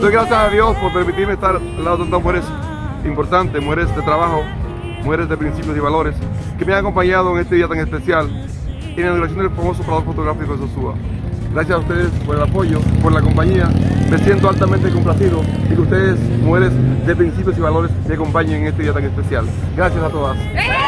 doy gracias a Dios por permitirme estar al lado de tantas mujeres importantes, mujeres de trabajo, mujeres de principios y valores, que me han acompañado en este día tan especial en la inauguración del famoso parador fotográfico de Sosúa. Gracias a ustedes por el apoyo, por la compañía. Me siento altamente complacido y que ustedes, mujeres de principios y valores, me acompañen en este día tan especial. Gracias a todas. ¡Eh!